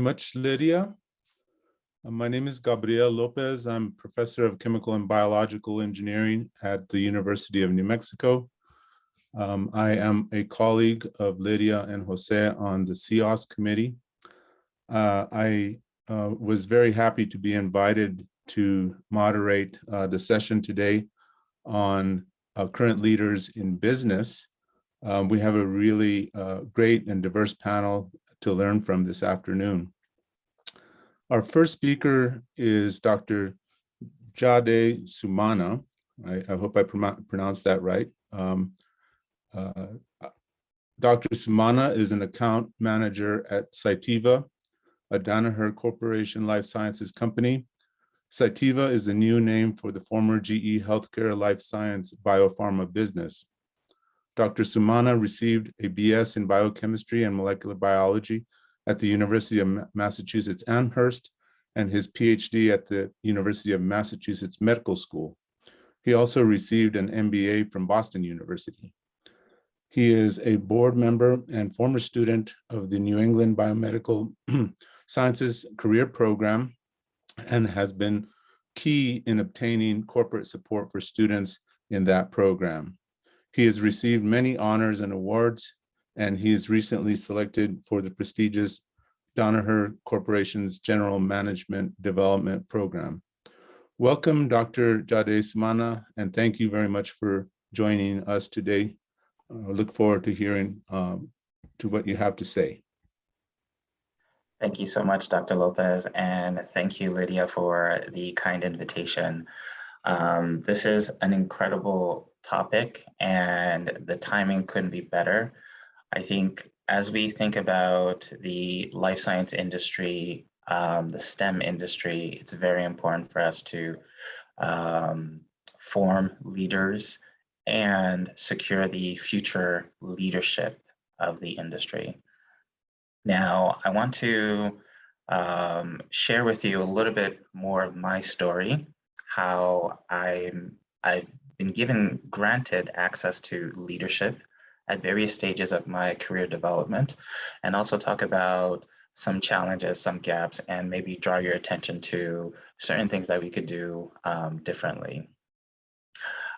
much, Lydia. Uh, My name is Gabriel Lopez. I'm professor of chemical and biological engineering at the University of New Mexico. Um, I am a colleague of Lydia and Jose on the CIOS committee. Uh, I uh, was very happy to be invited to moderate uh, the session today on uh, current leaders in business. Um, we have a really great and diverse panel to learn from this afternoon. Our first speaker is Dr. Jade Sumana. I, I hope I pronounced that right. Um, uh, Dr. Sumana is an account manager at Cytiva, a Danaher Corporation Life Sciences company. Cytiva is the new name for the former GE Healthcare Life Science Biopharma business. Dr. Sumana received a BS in biochemistry and molecular biology at the University of Massachusetts Amherst and his PhD at the University of Massachusetts Medical School. He also received an MBA from Boston University. He is a board member and former student of the New England Biomedical Sciences Career Program and has been key in obtaining corporate support for students in that program. He has received many honors and awards, and he is recently selected for the prestigious Danaher Corporation's General Management Development Program. Welcome, Dr. Jade Sumana, and thank you very much for joining us today. I look forward to hearing um, to what you have to say. Thank you so much, Dr. Lopez, and thank you, Lydia, for the kind invitation. Um, this is an incredible topic and the timing couldn't be better. I think as we think about the life science industry, um, the STEM industry, it's very important for us to um, form leaders and secure the future leadership of the industry. Now, I want to um, share with you a little bit more of my story, how I'm, I've been given granted access to leadership at various stages of my career development, and also talk about some challenges, some gaps, and maybe draw your attention to certain things that we could do um, differently.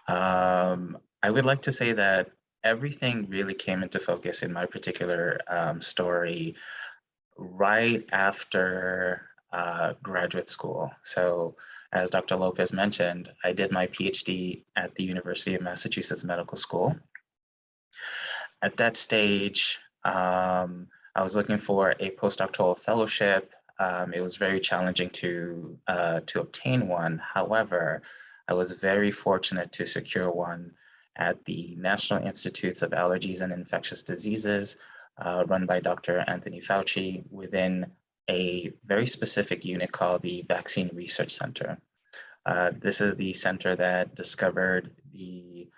Um, I would like to say that everything really came into focus in my particular um, story right after uh, graduate school. So as Dr. Lopez mentioned, I did my PhD at the University of Massachusetts Medical School. At that stage, um, I was looking for a postdoctoral fellowship. Um, it was very challenging to, uh, to obtain one. However, I was very fortunate to secure one at the National Institutes of Allergies and Infectious Diseases, uh, run by Dr. Anthony Fauci within a very specific unit called the Vaccine Research Center. Uh, this is the center that discovered the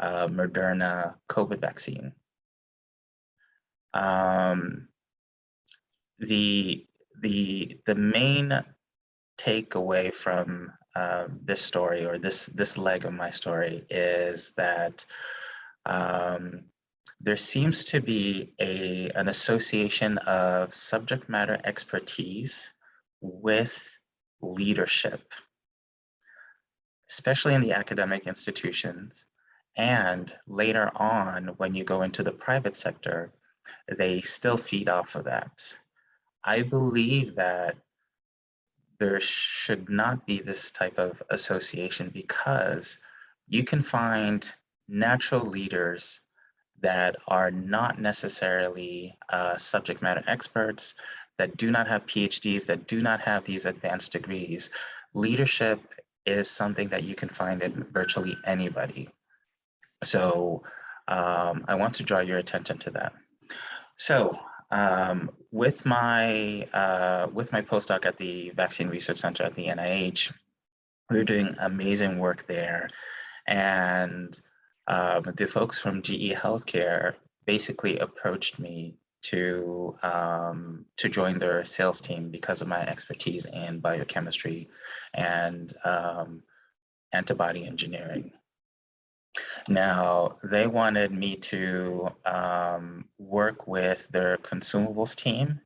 uh, Moderna COVID vaccine. Um, the, the, the main takeaway from um, this story or this this leg of my story is that um, there seems to be a an association of subject matter expertise with leadership, especially in the academic institutions. And later on, when you go into the private sector, they still feed off of that. I believe that there should not be this type of association because you can find natural leaders that are not necessarily uh, subject matter experts, that do not have PhDs, that do not have these advanced degrees. Leadership is something that you can find in virtually anybody. So um, I want to draw your attention to that. So um, with my uh, with my postdoc at the Vaccine Research Center at the NIH, we are doing amazing work there, and um, the folks from GE Healthcare basically approached me to um, to join their sales team because of my expertise in biochemistry and um, antibody engineering. Now, they wanted me to um, work with their consumables team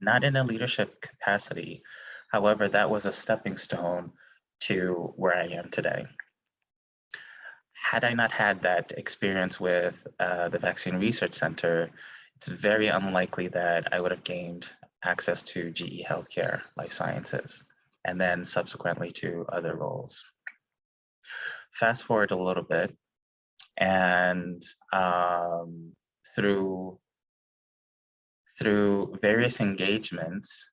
not in a leadership capacity. However, that was a stepping stone to where I am today. Had I not had that experience with uh, the Vaccine Research Center, it's very unlikely that I would have gained access to GE Healthcare Life Sciences, and then subsequently to other roles. Fast forward a little bit, and um, through through various engagements,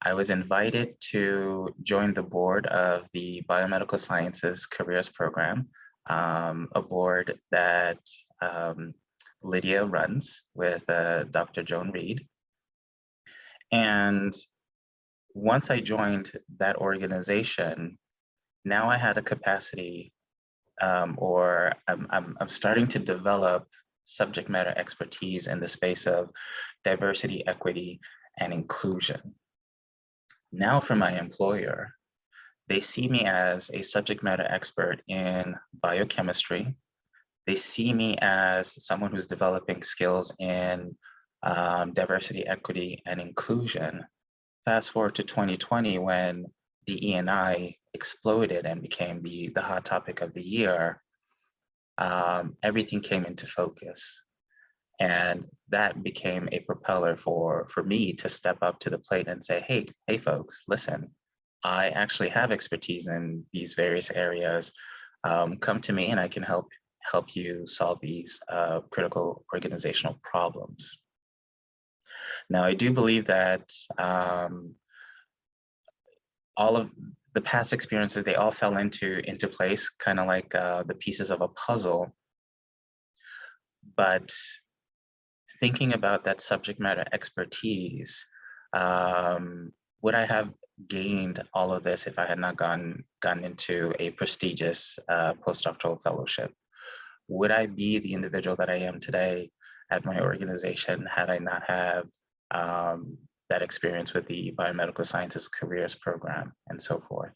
I was invited to join the board of the Biomedical Sciences Careers Program, um, a board that um, Lydia runs with uh, Dr. Joan Reed. And once I joined that organization, now I had a capacity um, or I'm, I'm, I'm starting to develop subject matter expertise in the space of diversity, equity, and inclusion. Now for my employer, they see me as a subject matter expert in biochemistry. They see me as someone who's developing skills in um, diversity, equity, and inclusion. Fast forward to 2020 when DE&I exploded and became the, the hot topic of the year, um, everything came into focus. And that became a propeller for, for me to step up to the plate and say, hey, hey folks, listen, I actually have expertise in these various areas. Um, come to me and I can help help you solve these uh, critical organizational problems. Now, I do believe that um, all of the past experiences, they all fell into, into place, kind of like uh, the pieces of a puzzle. But thinking about that subject matter expertise, um, would I have gained all of this if I had not gone, gone into a prestigious uh, postdoctoral fellowship? Would I be the individual that I am today at my organization had I not have um, that experience with the biomedical sciences careers program and so forth.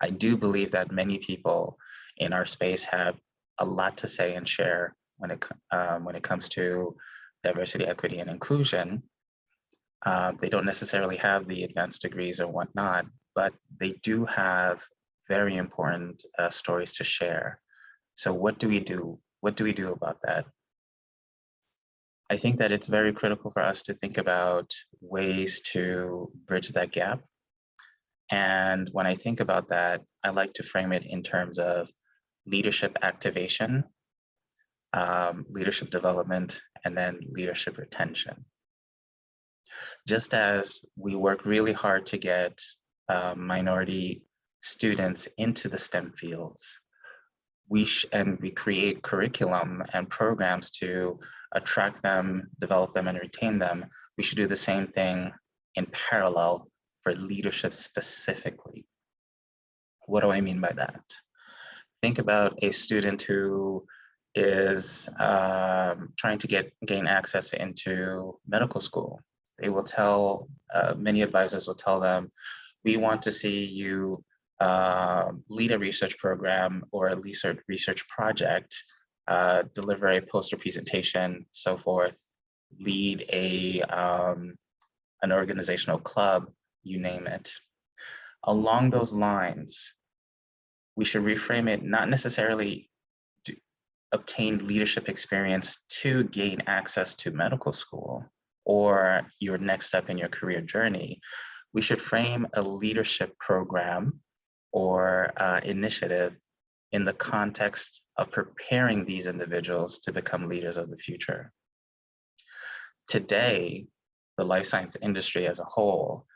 I do believe that many people in our space have a lot to say and share when it, um, when it comes to diversity, equity, and inclusion. Uh, they don't necessarily have the advanced degrees or whatnot, but they do have very important uh, stories to share. So what do we do? What do we do about that? I think that it's very critical for us to think about ways to bridge that gap. And when I think about that, I like to frame it in terms of leadership activation, um, leadership development, and then leadership retention. Just as we work really hard to get um, minority students into the STEM fields, we and we create curriculum and programs to attract them, develop them, and retain them, we should do the same thing in parallel for leadership specifically. What do I mean by that? Think about a student who is um, trying to get gain access into medical school. They will tell, uh, many advisors will tell them, we want to see you uh, lead a research program or a research project uh, deliver a poster presentation, so forth, lead a um, an organizational club, you name it. Along those lines, we should reframe it not necessarily obtain leadership experience to gain access to medical school or your next step in your career journey. We should frame a leadership program or uh, initiative in the context of preparing these individuals to become leaders of the future. Today, the life science industry as a whole,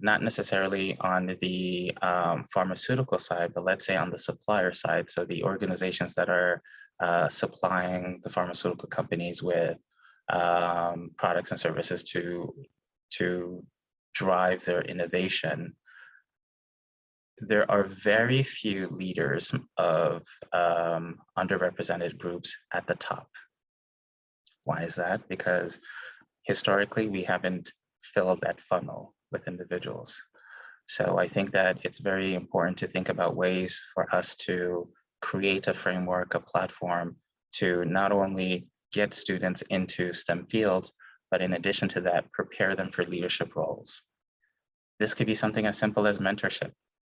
not necessarily on the um, pharmaceutical side, but let's say on the supplier side, so the organizations that are uh, supplying the pharmaceutical companies with um, products and services to, to drive their innovation there are very few leaders of um, underrepresented groups at the top. Why is that? Because historically, we haven't filled that funnel with individuals. So I think that it's very important to think about ways for us to create a framework, a platform to not only get students into STEM fields, but in addition to that, prepare them for leadership roles. This could be something as simple as mentorship,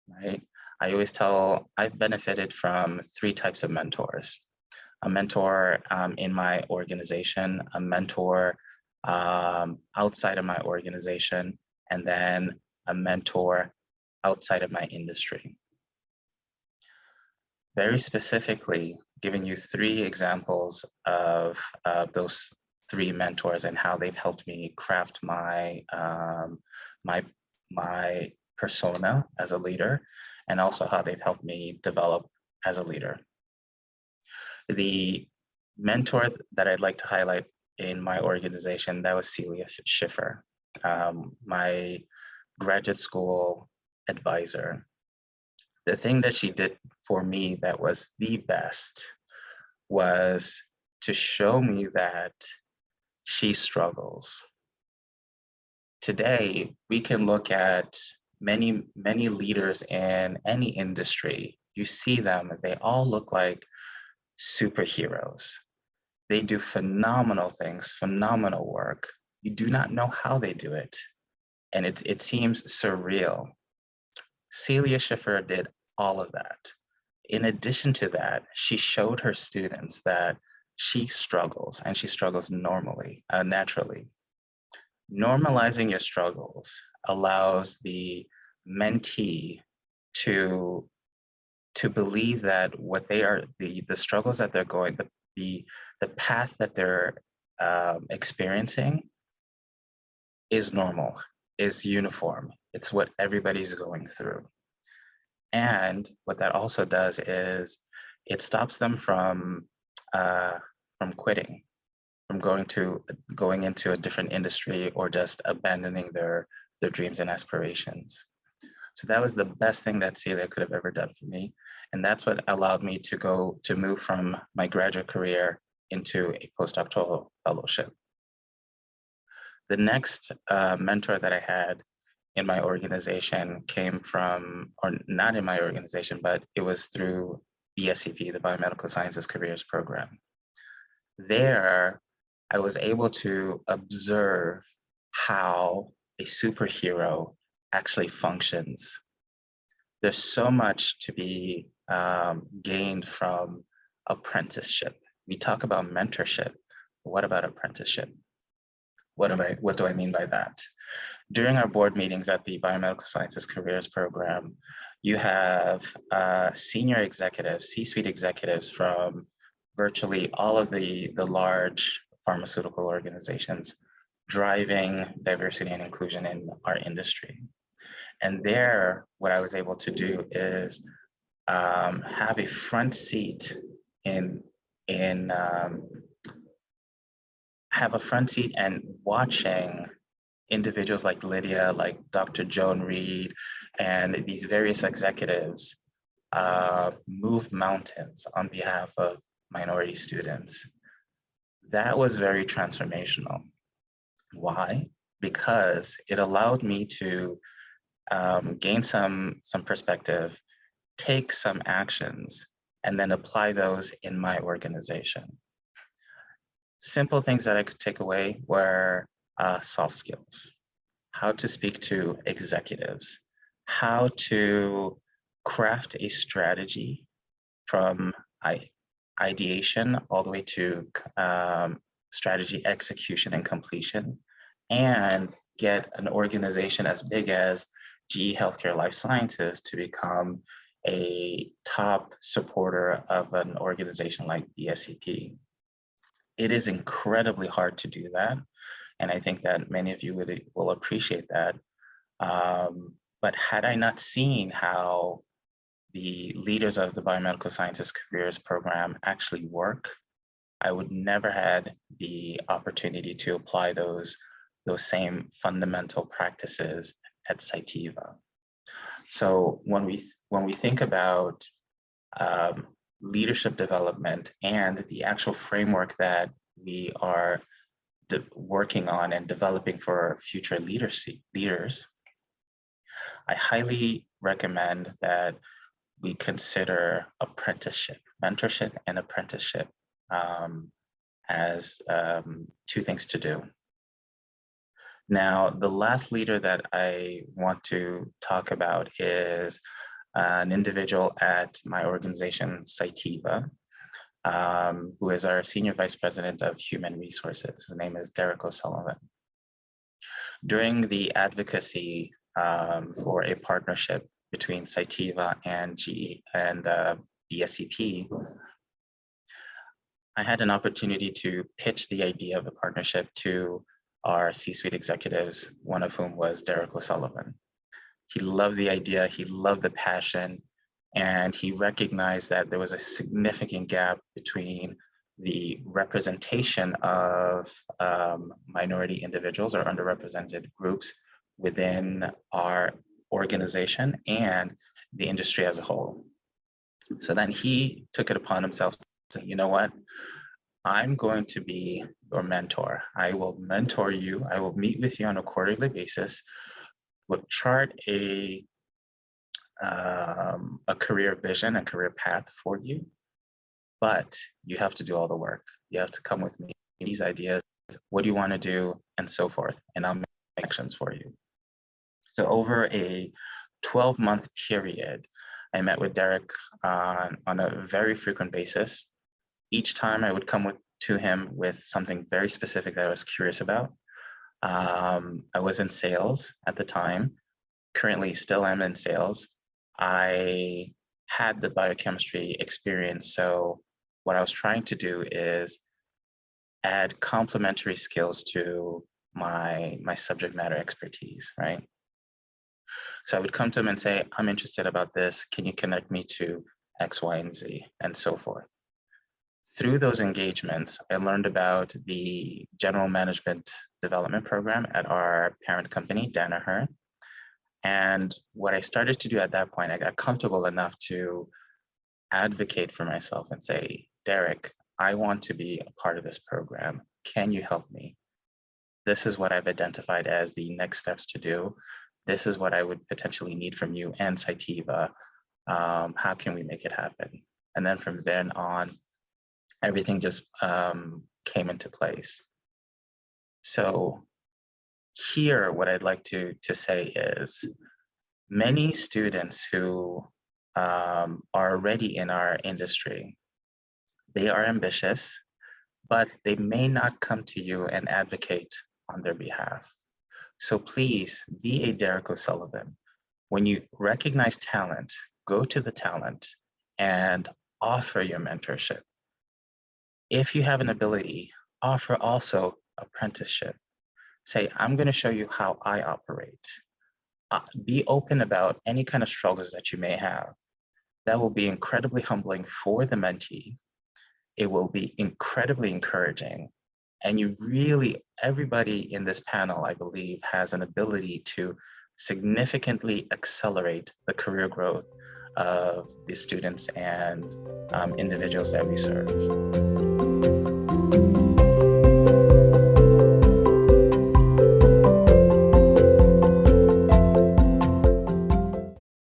right? I always tell, I've benefited from three types of mentors. A mentor um, in my organization, a mentor um, outside of my organization, and then a mentor outside of my industry. Very specifically, giving you three examples of uh, those three mentors and how they've helped me craft my um, my my persona as a leader and also how they've helped me develop as a leader. The mentor that I'd like to highlight in my organization, that was Celia Schiffer, um, my graduate school advisor. The thing that she did for me that was the best was to show me that she struggles. Today, we can look at many, many leaders in any industry. You see them, they all look like superheroes. They do phenomenal things, phenomenal work. You do not know how they do it. And it, it seems surreal. Celia Schiffer did all of that. In addition to that, she showed her students that she struggles and she struggles normally, uh, naturally. Normalizing your struggles allows the mentee to to believe that what they are the the struggles that they're going the the, the path that they're um, experiencing is normal is uniform it's what everybody's going through and what that also does is it stops them from uh, from quitting from going to going into a different industry or just abandoning their their dreams and aspirations. So that was the best thing that Celia could have ever done for me. And that's what allowed me to go to move from my graduate career into a postdoctoral fellowship. The next uh, mentor that I had in my organization came from, or not in my organization, but it was through BSCP, the Biomedical Sciences Careers Program. There, I was able to observe how a superhero actually functions. There's so much to be um, gained from apprenticeship. We talk about mentorship. What about apprenticeship? What, am I, what do I mean by that? During our board meetings at the Biomedical Sciences Careers Program, you have uh, senior executives, C-suite executives from virtually all of the, the large pharmaceutical organizations driving diversity and inclusion in our industry. And there, what I was able to do is um, have a front seat in, in um, have a front seat and watching individuals like Lydia, like Dr. Joan Reed, and these various executives uh, move mountains on behalf of minority students. That was very transformational. Why? Because it allowed me to um, gain some, some perspective, take some actions, and then apply those in my organization. Simple things that I could take away were uh, soft skills, how to speak to executives, how to craft a strategy from ideation all the way to um, strategy execution and completion, and get an organization as big as GE Healthcare Life Sciences to become a top supporter of an organization like BSCP. It is incredibly hard to do that. And I think that many of you will, will appreciate that. Um, but had I not seen how the leaders of the Biomedical Sciences Careers Program actually work, I would never had the opportunity to apply those, those same fundamental practices at Cytiva. So when we, when we think about um, leadership development and the actual framework that we are working on and developing for future leaders, I highly recommend that we consider apprenticeship, mentorship and apprenticeship um, as um, two things to do. Now, the last leader that I want to talk about is an individual at my organization, Cytiva, um, who is our Senior Vice President of Human Resources. His name is Derek O'Sullivan. During the advocacy um, for a partnership between Cytiva and G and uh, BSCP, I had an opportunity to pitch the idea of the partnership to our C-suite executives, one of whom was Derek O'Sullivan. He loved the idea, he loved the passion, and he recognized that there was a significant gap between the representation of um, minority individuals or underrepresented groups within our organization and the industry as a whole. So then he took it upon himself to, say, you know what, I'm going to be your mentor. I will mentor you. I will meet with you on a quarterly basis. We'll chart a um, a career vision a career path for you, but you have to do all the work. You have to come with me, these ideas, what do you want to do, and so forth, and I'll make actions for you. So over a 12 month period, I met with Derek on, on a very frequent basis. Each time I would come with, to him with something very specific that I was curious about. Um, I was in sales at the time, currently still am in sales. I had the biochemistry experience. So what I was trying to do is add complementary skills to my, my subject matter expertise, right? So I would come to them and say, I'm interested about this. Can you connect me to X, Y, and Z, and so forth. Through those engagements, I learned about the general management development program at our parent company, Danaher, and what I started to do at that point, I got comfortable enough to advocate for myself and say, Derek, I want to be a part of this program. Can you help me? This is what I've identified as the next steps to do. This is what I would potentially need from you and Cytiva. Um, how can we make it happen? And then from then on, everything just um, came into place. So here, what I'd like to, to say is many students who um, are already in our industry, they are ambitious, but they may not come to you and advocate on their behalf. So please be a Derek O'Sullivan. When you recognize talent, go to the talent and offer your mentorship. If you have an ability, offer also apprenticeship say, I'm going to show you how I operate. Uh, be open about any kind of struggles that you may have. That will be incredibly humbling for the mentee. It will be incredibly encouraging. And you really, everybody in this panel, I believe, has an ability to significantly accelerate the career growth of the students and um, individuals that we serve.